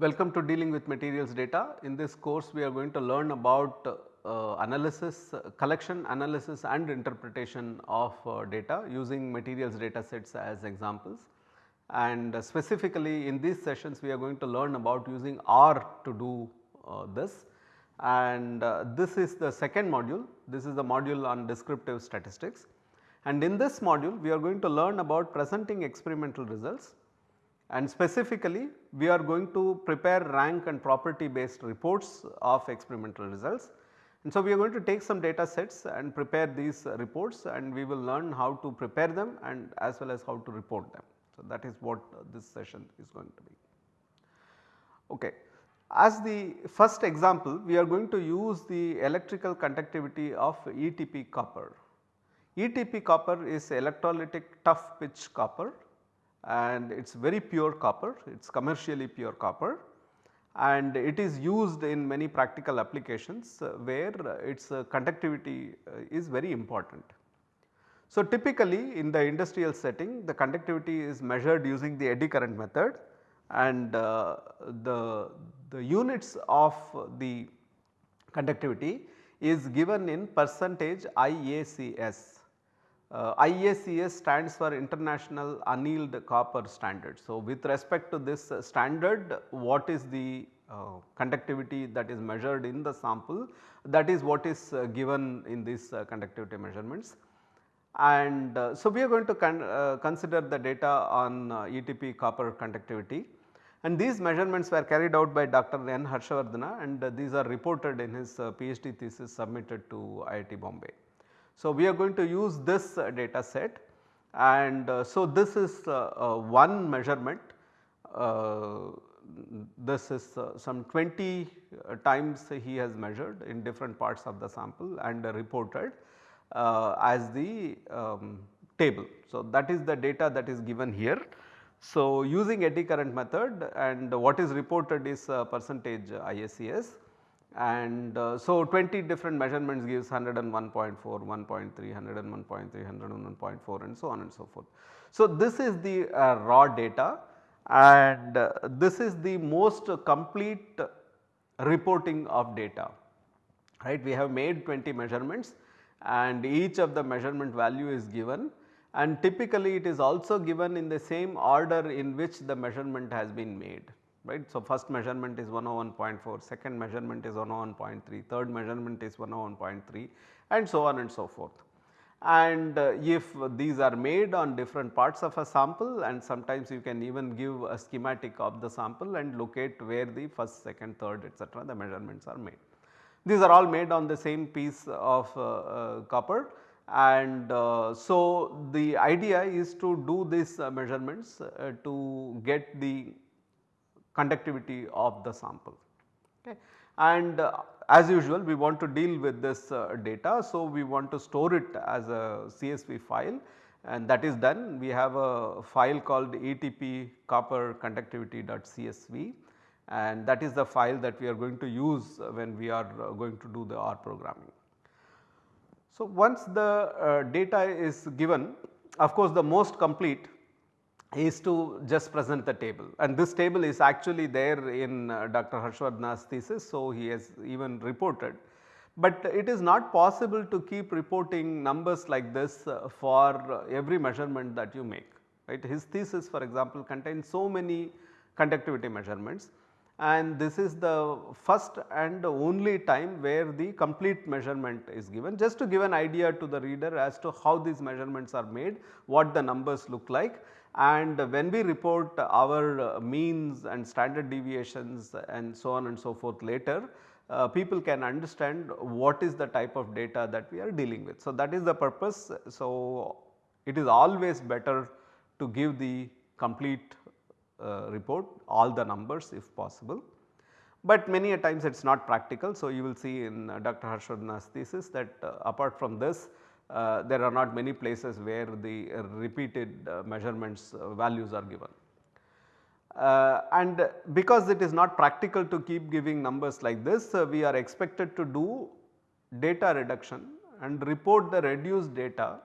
Welcome to dealing with materials data. In this course we are going to learn about uh, analysis, uh, collection analysis and interpretation of uh, data using materials data sets as examples. And uh, specifically in these sessions we are going to learn about using R to do uh, this and this is the second module, this is the module on descriptive statistics. And in this module we are going to learn about presenting experimental results and specifically we are going to prepare rank and property based reports of experimental results. And so we are going to take some data sets and prepare these reports and we will learn how to prepare them and as well as how to report them. So that is what this session is going to be. Okay. As the first example we are going to use the electrical conductivity of ETP copper. ETP copper is electrolytic tough pitch copper and it is very pure copper, it is commercially pure copper. And it is used in many practical applications uh, where its uh, conductivity uh, is very important. So, typically in the industrial setting the conductivity is measured using the eddy current method. And uh, the, the units of the conductivity is given in percentage IACS uh, IACS stands for International Annealed Copper Standard. So, with respect to this uh, standard what is the uh, conductivity that is measured in the sample that is what is uh, given in these uh, conductivity measurements. And uh, so, we are going to con consider the data on ETP copper conductivity and these measurements were carried out by Dr. N. Harshavardhana and these are reported in his PhD thesis submitted to IIT Bombay. So, we are going to use this uh, data set and uh, so this is uh, one measurement this is some 20 times he has measured in different parts of the sample and reported as the um, table. So, that is the data that is given here. So, using eddy current method and what is reported is percentage IACS and uh, so 20 different measurements gives 101.4, 1.3, 101.3, 101.4 and so on and so forth. So this is the uh, raw data and uh, this is the most complete reporting of data right. We have made 20 measurements and each of the measurement value is given and typically it is also given in the same order in which the measurement has been made right. So, first measurement is 101.4, second measurement is 101.3, third measurement is 101.3 and so on and so forth. And uh, if these are made on different parts of a sample and sometimes you can even give a schematic of the sample and locate where the first, second, third etc. the measurements are made. These are all made on the same piece of uh, uh, copper and uh, so the idea is to do these uh, measurements uh, to get the conductivity of the sample. Okay. And uh, as usual we want to deal with this uh, data. So, we want to store it as a CSV file and that is done. We have a file called ETP copper conductivity.csv and that is the file that we are going to use when we are uh, going to do the R programming. So, once the uh, data is given of course the most complete is to just present the table and this table is actually there in uh, Dr. Harshavardhana's thesis. So, he has even reported, but it is not possible to keep reporting numbers like this uh, for every measurement that you make right. His thesis for example contains so many conductivity measurements and this is the first and only time where the complete measurement is given just to give an idea to the reader as to how these measurements are made, what the numbers look like and when we report our means and standard deviations and so on and so forth later, uh, people can understand what is the type of data that we are dealing with. So, that is the purpose. So, it is always better to give the complete uh, report all the numbers if possible. But many a times it is not practical. So, you will see in uh, Dr. Harshavardhana's thesis that uh, apart from this uh, there are not many places where the repeated uh, measurements uh, values are given. Uh, and because it is not practical to keep giving numbers like this, uh, we are expected to do data reduction and report the reduced data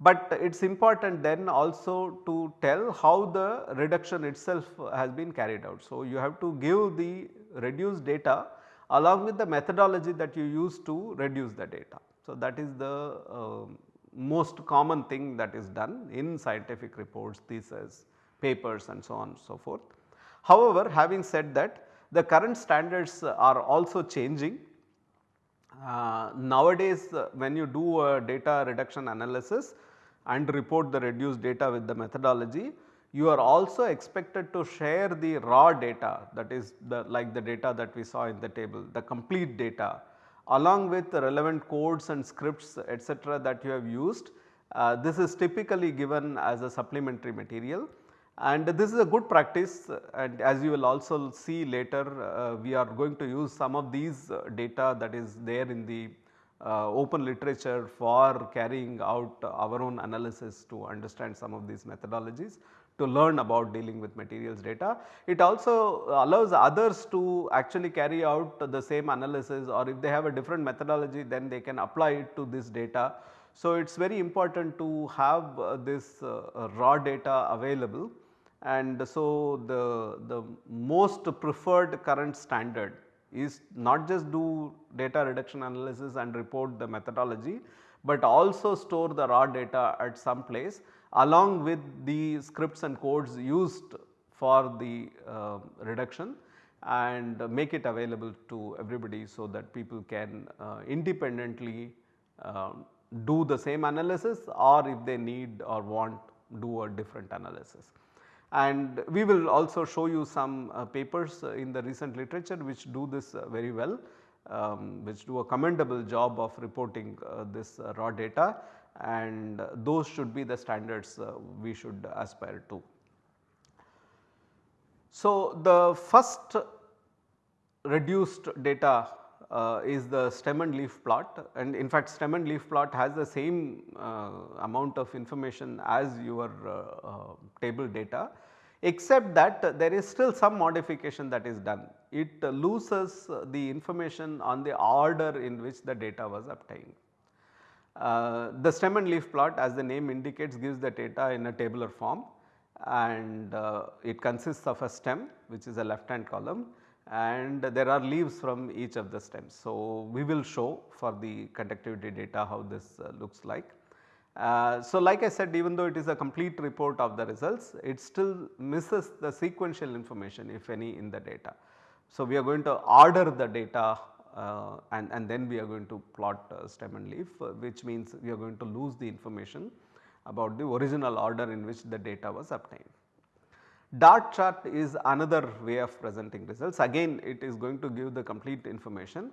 but it is important then also to tell how the reduction itself has been carried out. So, you have to give the reduced data along with the methodology that you use to reduce the data. So, that is the uh, most common thing that is done in scientific reports, thesis, papers and so on and so forth. However, having said that the current standards are also changing. Uh, nowadays uh, when you do a data reduction analysis and report the reduced data with the methodology, you are also expected to share the raw data that is the like the data that we saw in the table, the complete data along with the relevant codes and scripts etc., that you have used. Uh, this is typically given as a supplementary material and this is a good practice and as you will also see later uh, we are going to use some of these uh, data that is there in the uh, open literature for carrying out our own analysis to understand some of these methodologies to learn about dealing with materials data. It also allows others to actually carry out the same analysis or if they have a different methodology then they can apply it to this data. So, it is very important to have uh, this uh, raw data available and so the, the most preferred current standard is not just do data reduction analysis and report the methodology, but also store the raw data at some place along with the scripts and codes used for the uh, reduction and make it available to everybody so that people can uh, independently uh, do the same analysis or if they need or want do a different analysis. And we will also show you some uh, papers in the recent literature which do this uh, very well um, which do a commendable job of reporting uh, this uh, raw data and those should be the standards uh, we should aspire to. So, the first reduced data uh, is the stem and leaf plot and in fact stem and leaf plot has the same uh, amount of information as your uh, table data except that there is still some modification that is done. It loses the information on the order in which the data was obtained. Uh, the stem and leaf plot as the name indicates gives the data in a tabular form and uh, it consists of a stem which is a left hand column and there are leaves from each of the stems. So, we will show for the conductivity data how this uh, looks like. Uh, so, like I said even though it is a complete report of the results it still misses the sequential information if any in the data. So, we are going to order the data and, and then we are going to plot uh, stem and leaf uh, which means we are going to lose the information about the original order in which the data was obtained. Dot chart is another way of presenting results again it is going to give the complete information,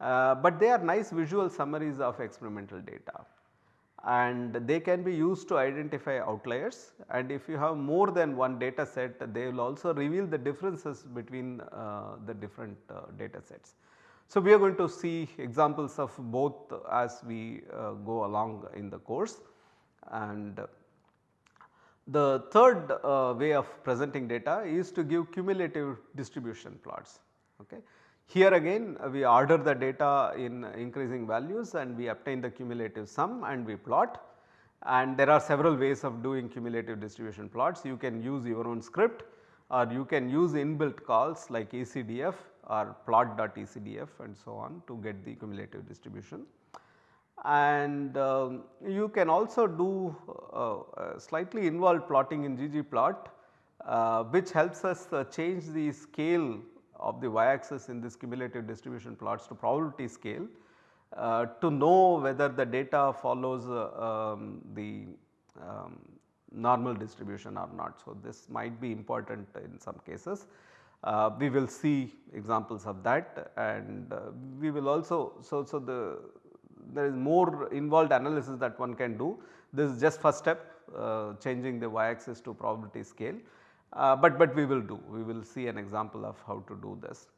uh, but they are nice visual summaries of experimental data and they can be used to identify outliers and if you have more than one data set they will also reveal the differences between uh, the different uh, data sets. So, we are going to see examples of both as we uh, go along in the course and the third uh, way of presenting data is to give cumulative distribution plots. Okay. Here again we order the data in increasing values and we obtain the cumulative sum and we plot and there are several ways of doing cumulative distribution plots. You can use your own script or you can use inbuilt calls like ECDF or plot.ecdf and so on to get the cumulative distribution. And uh, you can also do uh, uh, slightly involved plotting in ggplot uh, which helps us uh, change the scale of the y axis in this cumulative distribution plots to probability scale uh, to know whether the data follows um, the um, normal distribution or not. So, this might be important in some cases. Uh, we will see examples of that and uh, we will also so so the there is more involved analysis that one can do. This is just first step uh, changing the y axis to probability scale. Uh, but but we will do we will see an example of how to do this.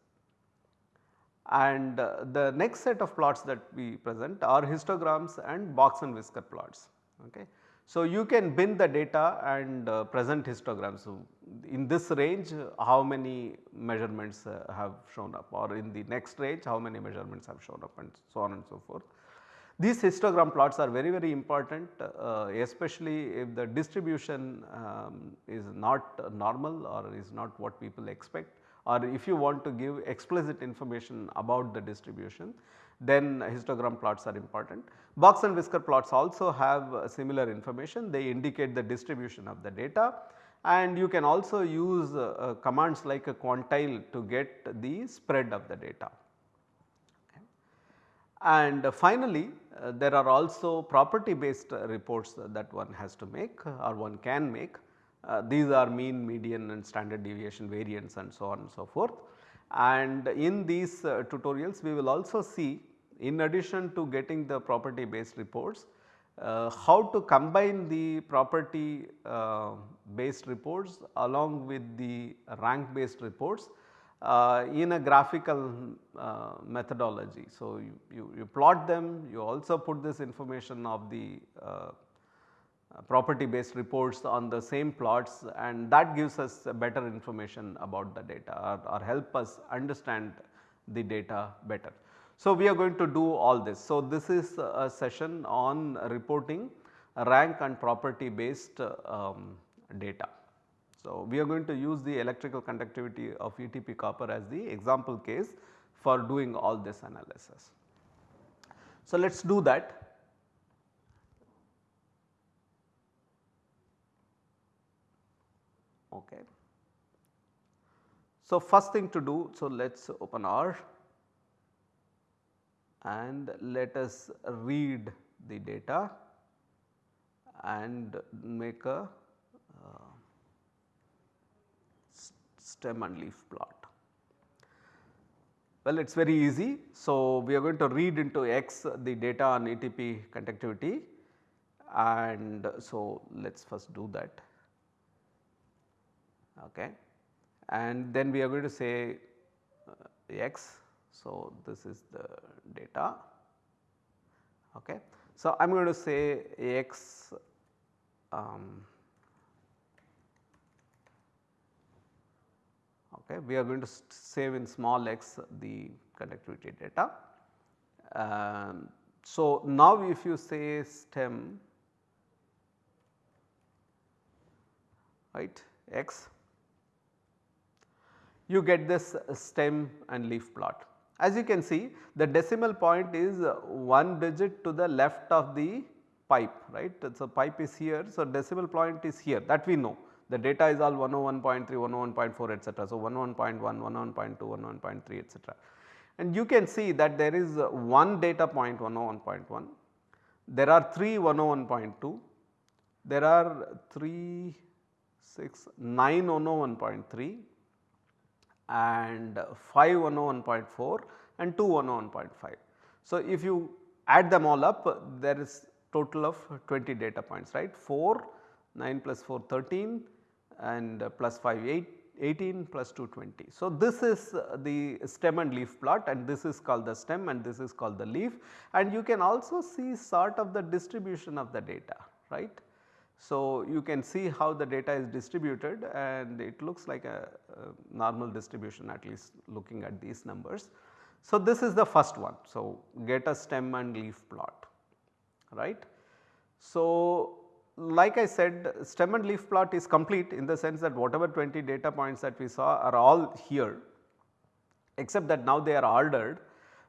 And uh, the next set of plots that we present are histograms and box and whisker plots okay so, you can bin the data and uh, present histograms. So, in this range how many measurements uh, have shown up or in the next range how many measurements have shown up and so on and so forth. These histogram plots are very very important uh, especially if the distribution um, is not normal or is not what people expect or if you want to give explicit information about the distribution then histogram plots are important. Box and whisker plots also have uh, similar information they indicate the distribution of the data and you can also use uh, uh, commands like a quantile to get the spread of the data. And finally, uh, there are also property based reports that one has to make or one can make. Uh, these are mean, median and standard deviation variance and so on and so forth. And in these uh, tutorials we will also see in addition to getting the property based reports, uh, how to combine the property uh, based reports along with the rank based reports uh, in a graphical uh, methodology. So, you, you, you, plot them, you also put this information of the uh, property based reports on the same plots and that gives us better information about the data or, or help us understand the data better. So, we are going to do all this. So, this is a session on reporting rank and property based um, data. So, we are going to use the electrical conductivity of ETP copper as the example case for doing all this analysis. So, let us do that. Okay. So, first thing to do, so let us open R and let us read the data and make a uh, stem and leaf plot. Well, it is very easy. So, we are going to read into x the data on ETP conductivity and so let us first do that okay. and then we are going to say uh, x so, this is the data. Okay. So, I am going to say x um, okay, we are going to save in small x the conductivity data. Um, so, now if you say stem right x you get this stem and leaf plot. As you can see the decimal point is uh, 1 digit to the left of the pipe right. So, pipe is here. So, decimal point is here that we know the data is all 101.3, 101.4 etc. So, 101.1, 101.2, 101.3 etc. And you can see that there is uh, one data point 101.1, there are 3 101.2, there are 3, 6, 9 101.3 and 5 101.4 and 2 101.5. So, if you add them all up there is total of 20 data points right 4 9 plus 4 13 and plus 5 8 18 plus 2 20. So, this is the stem and leaf plot and this is called the stem and this is called the leaf and you can also see sort of the distribution of the data right. So, you can see how the data is distributed and it looks like a, a, normal distribution at least looking at these numbers. So, this is the first one. So, get a stem and leaf plot right. So, like I said stem and leaf plot is complete in the sense that whatever 20 data points that we saw are all here except that now they are ordered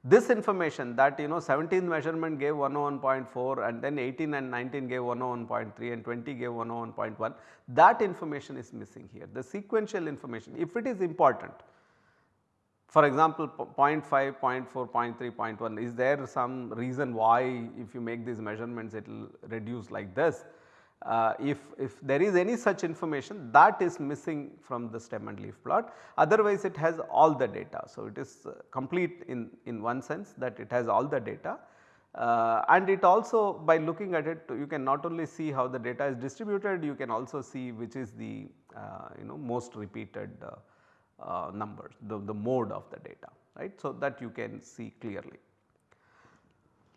this information that you know 17th measurement gave 101.4 and then 18 and 19 gave 101.3 and 20 gave 101.1 that information is missing here the sequential information if it is important. For example 0.5, 0.4, 0.3, 0.1 is there some reason why if you make these measurements it will reduce like this uh, if, if there is any such information that is missing from the stem and leaf plot otherwise it has all the data. So, it is uh, complete in, in one sense that it has all the data uh, and it also by looking at it you can not only see how the data is distributed you can also see which is the uh, you know most repeated uh, uh, numbers the, the mode of the data right. So, that you can see clearly.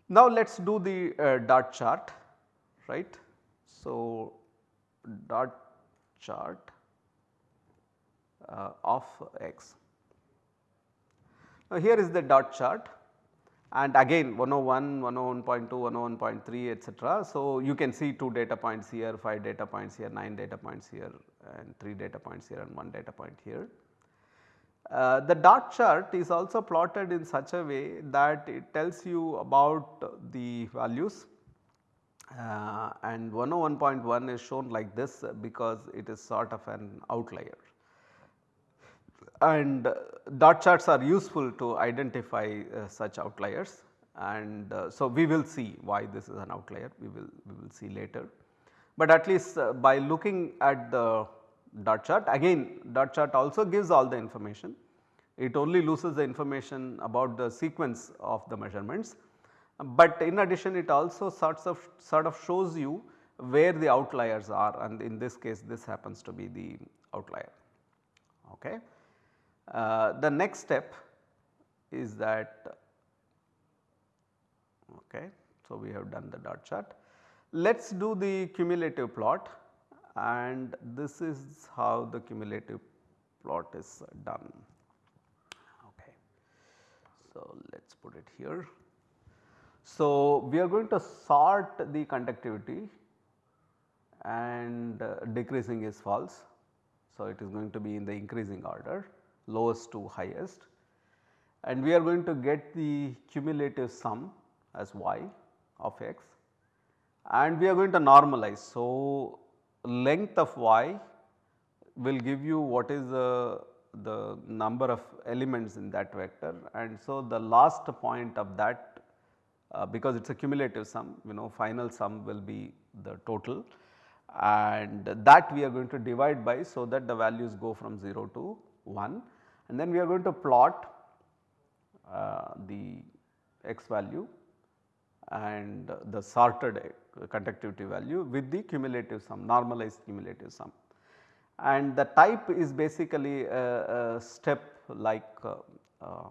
Now, let us do the dot chart right. So, dot chart uh, of x. Now, here is the dot chart and again 101, 101.2, 101.3 etc. So, you can see 2 data points here, 5 data points here, 9 data points here and 3 data points here and 1 data point here. Uh, the dot chart is also plotted in such a way that it tells you about the values uh, and 101.1 is shown like this because it is sort of an outlier. And dot charts are useful to identify uh, such outliers and uh, so we will see why this is an outlier we will we will see later. But at least uh, by looking at the dot chart again dot chart also gives all the information it only loses the information about the sequence of the measurements but in addition it also sorts of sort of shows you where the outliers are and in this case this happens to be the outlier. Okay. Uh, the next step is that okay. So, we have done the dot chart. Let us do the cumulative plot and this is how the cumulative plot is done. Okay. So, let us put it here. So, we are going to sort the conductivity and uh, decreasing is false. So, it is going to be in the increasing order lowest to highest and we are going to get the cumulative sum as y of x and we are going to normalize. So, length of y will give you what is the, the number of elements in that vector and so the last point of that uh, because it is a cumulative sum you know final sum will be the total. And that we are going to divide by so that the values go from 0 to 1 and then we are going to plot uh, the x value and the sorted conductivity value with the cumulative sum normalized cumulative sum. And the type is basically a, a step like uh, uh,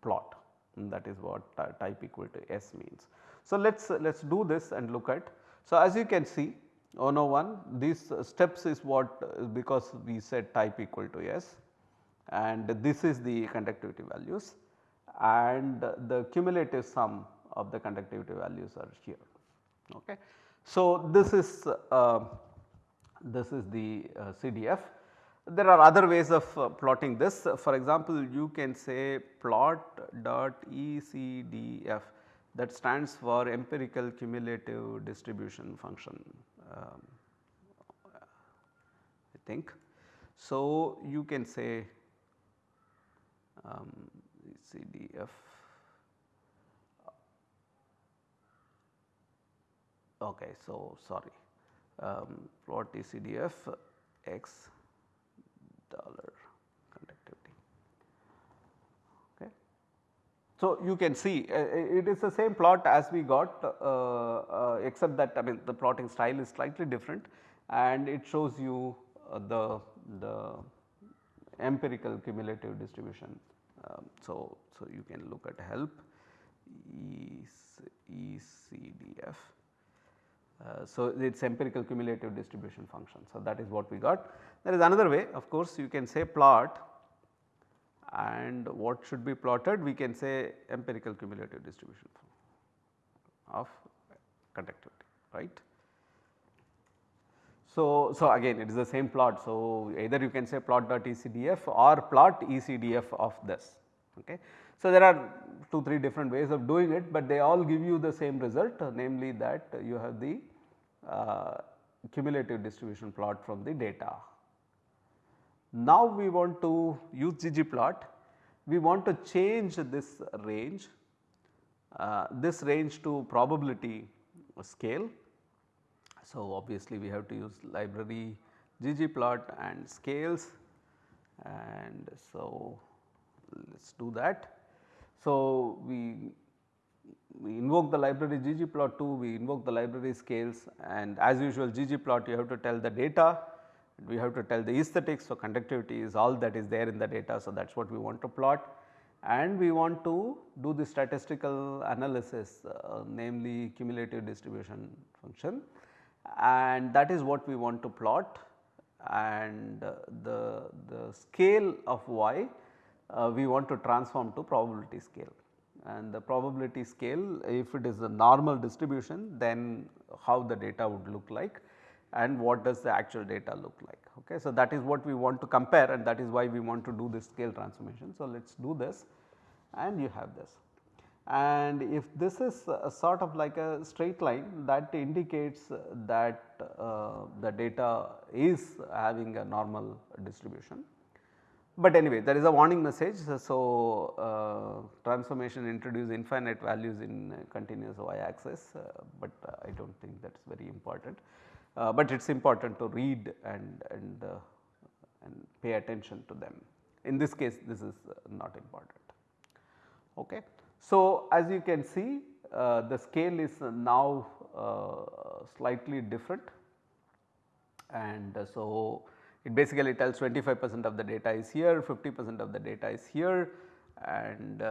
plot that is what type equal to S means. So, let us let us do this and look at. So, as you can see 101 these steps is what because we said type equal to S and this is the conductivity values and the cumulative sum of the conductivity values are here. Okay. So, this is uh, this is the uh, CDF there are other ways of uh, plotting this. For example, you can say plot dot ECDF that stands for empirical cumulative distribution function um, I think. So, you can say um, ECDF okay. So, sorry um, plot ECDF x dollar conductivity. Okay. So, you can see uh, it is the same plot as we got uh, uh, except that I mean the plotting style is slightly different and it shows you uh, the, the empirical cumulative distribution. Um, so, so you can look at help ECDF. Uh, so, it is empirical cumulative distribution function. So, that is what we got. There is another way of course you can say plot and what should be plotted we can say empirical cumulative distribution of conductivity right. So, so again it is the same plot. So, either you can say plot dot ECDF or plot ECDF of this. Okay. So, there are 2 3 different ways of doing it, but they all give you the same result namely that you have the uh, cumulative distribution plot from the data. Now we want to use ggplot, we want to change this range, uh, this range to probability scale. So obviously we have to use library ggplot and scales and so let us do that. So we, we invoke the library ggplot2, we invoke the library scales and as usual ggplot you have to tell the data we have to tell the aesthetics. So, conductivity is all that is there in the data. So, that is what we want to plot. And we want to do the statistical analysis uh, namely cumulative distribution function. And that is what we want to plot. And uh, the, the scale of y uh, we want to transform to probability scale. And the probability scale if it is a normal distribution then how the data would look like and what does the actual data look like. Okay. So, that is what we want to compare and that is why we want to do this scale transformation. So, let us do this and you have this. And if this is sort of like a straight line that indicates that uh, the data is having a normal distribution. But anyway there is a warning message. So, uh, transformation introduce infinite values in continuous y axis, uh, but I do not think that is very important. Uh, but it is important to read and, and, uh, and pay attention to them. In this case this is uh, not important. Okay. So, as you can see uh, the scale is now uh, slightly different and so it basically tells 25 percent of the data is here, 50 percent of the data is here and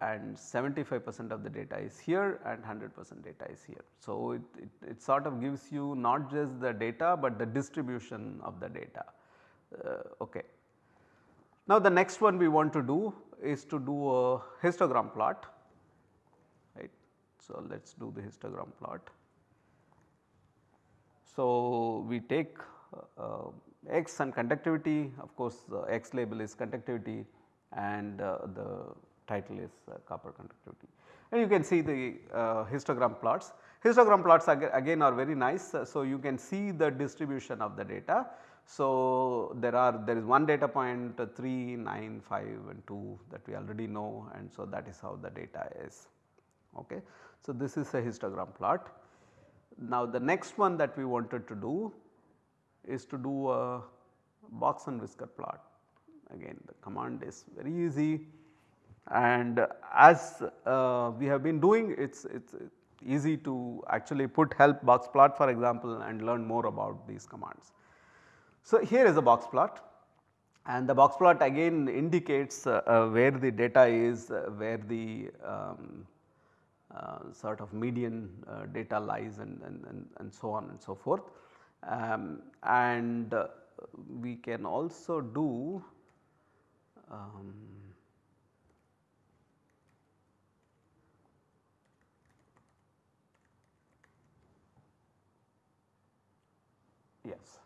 and 75 percent of the data is here and 100 percent data is here. So, it, it, it, sort of gives you not just the data, but the distribution of the data. Uh, okay. Now, the next one we want to do is to do a histogram plot right. So, let us do the histogram plot. So, we take uh, x and conductivity of course, the x label is conductivity and uh, the title is uh, copper conductivity. And you can see the uh, histogram plots. Histogram plots ag again are very nice. Uh, so, you can see the distribution of the data. So, there are there is one data point uh, 3, 9, 5 and 2 that we already know and so that is how the data is. Okay. So, this is a histogram plot. Now, the next one that we wanted to do is to do a box and whisker plot. Again the command is very easy and as uh, we have been doing it is it's easy to actually put help box plot for example and learn more about these commands. So, here is a box plot and the box plot again indicates uh, uh, where the data is, uh, where the um, uh, sort of median uh, data lies and, and, and, and, so on and so forth. Um, and we can also do um, Yes.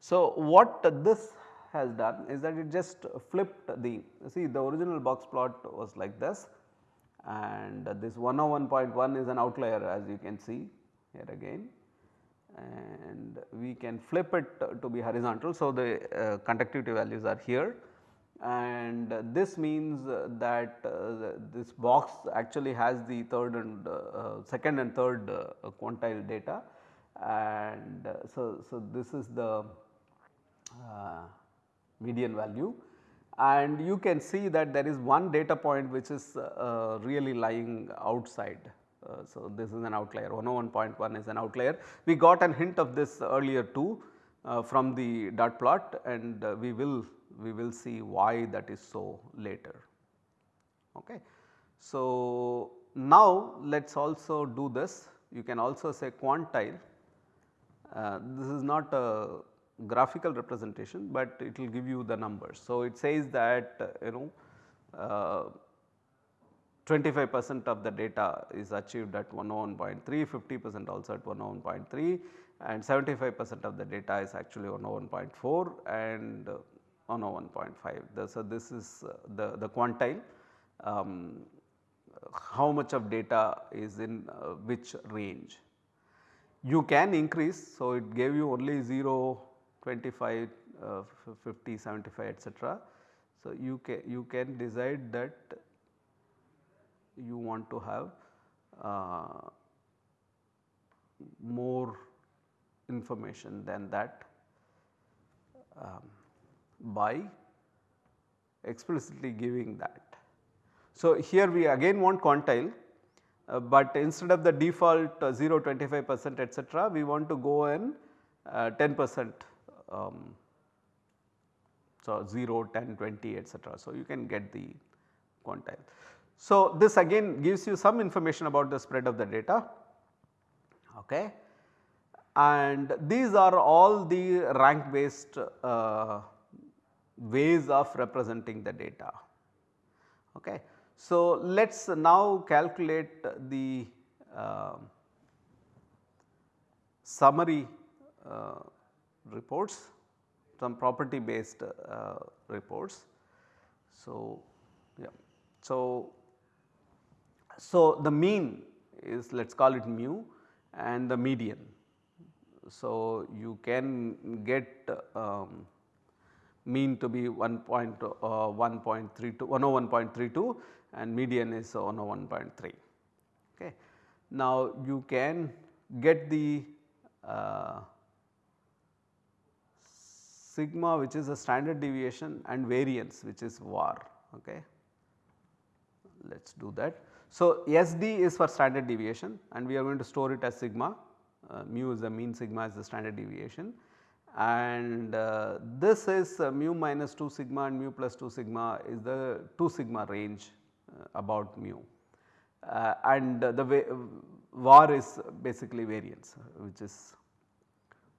So, what this has done is that it just flipped the see the original box plot was like this and this 101.1 is an outlier as you can see here again and we can flip it to be horizontal. So, the uh, conductivity values are here and this means that uh, this box actually has the third and uh, second and third uh, quantile data and uh, so, so this is the uh, median value and you can see that there is one data point which is uh, really lying outside. Uh, so, this is an outlier 101.1 is an outlier. We got an hint of this earlier too uh, from the dot plot and uh, we will we will see why that is so later. Okay. So, now let us also do this you can also say quantile uh, this is not a graphical representation, but it will give you the numbers. So, it says that uh, you know uh, 25 percent of the data is achieved at 101.3, 50 percent also at 101.3 and 75 percent of the data is actually 101.4 and 101.5. So, this is the, the quantile um, how much of data is in uh, which range you can increase. So, it gave you only 0, 25, uh, 50, 75 etc. So, you can you can decide that you want to have uh, more information than that um, by explicitly giving that. So, here we again want quantile uh, but instead of the default uh, 0, 25 percent etc., we want to go in uh, 10 percent um, so 0, 10, 20 etc. So, you can get the quantile. So, this again gives you some information about the spread of the data okay. and these are all the rank based uh, ways of representing the data. Okay. So, let us now calculate the uh, summary uh, reports, some property based uh, reports. So, yeah. So, so the mean is let us call it mu and the median. So, you can get um, mean to be 1.1.32 uh, 101.32 and median is 101.3. Okay. Now, you can get the uh, sigma which is a standard deviation and variance which is var. Okay. Let us do that. So, SD is for standard deviation and we are going to store it as sigma, uh, mu is the mean sigma is the standard deviation and uh, this is uh, mu minus 2 sigma and mu plus 2 sigma is the 2 sigma range about mu uh, and the way var is basically variance which is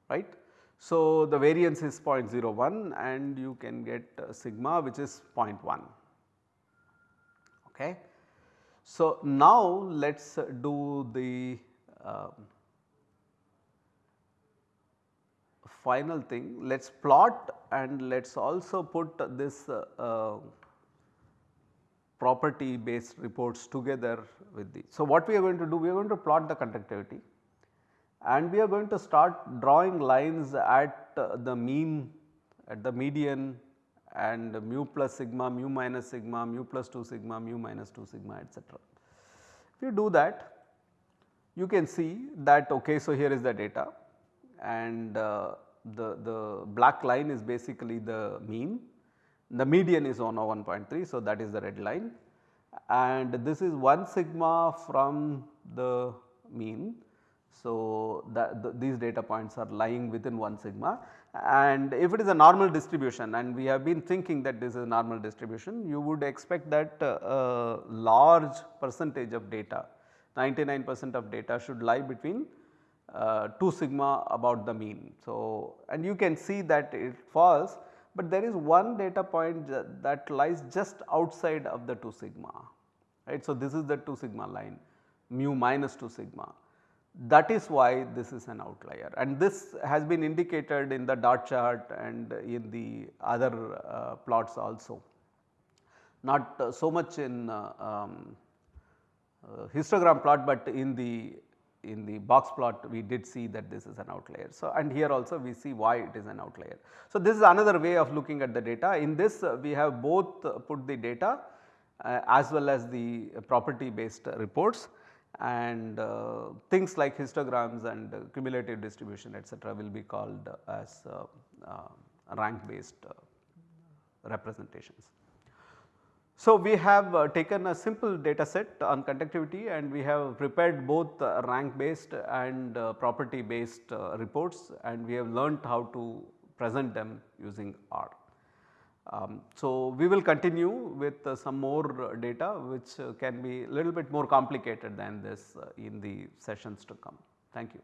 right. So, the variance is 0.01 and you can get uh, sigma which is 0.1. Okay. So, now let us do the uh, final thing let us plot and let us also put this uh, uh, property based reports together with the. So, what we are going to do we are going to plot the conductivity and we are going to start drawing lines at the mean at the median and mu plus sigma, mu minus sigma, mu plus 2 sigma, mu minus 2 sigma etc. If you do that you can see that okay so here is the data and uh, the, the black line is basically the mean, the median is on 1.3 so that is the red line and this is 1 sigma from the mean. So, the, these data points are lying within 1 sigma and if it is a normal distribution and we have been thinking that this is a normal distribution you would expect that uh, a large percentage of data 99 percent of data should lie between uh, 2 sigma about the mean. So, and you can see that it falls, but there is one data point that lies just outside of the 2 sigma right. So, this is the 2 sigma line mu minus 2 sigma that is why this is an outlier and this has been indicated in the dot chart and in the other uh, plots also. Not uh, so much in uh, um, uh, histogram plot, but in the in the box plot we did see that this is an outlier. So, and here also we see why it is an outlier. So, this is another way of looking at the data. In this uh, we have both uh, put the data uh, as well as the property based reports and uh, things like histograms and uh, cumulative distribution etc., will be called as uh, rank based representations. So, we have uh, taken a simple data set on conductivity and we have prepared both uh, rank based and uh, property based reports and we have learnt how to present them using R. Um, so, we will continue with uh, some more data which uh, can be a little bit more complicated than this uh, in the sessions to come. Thank you.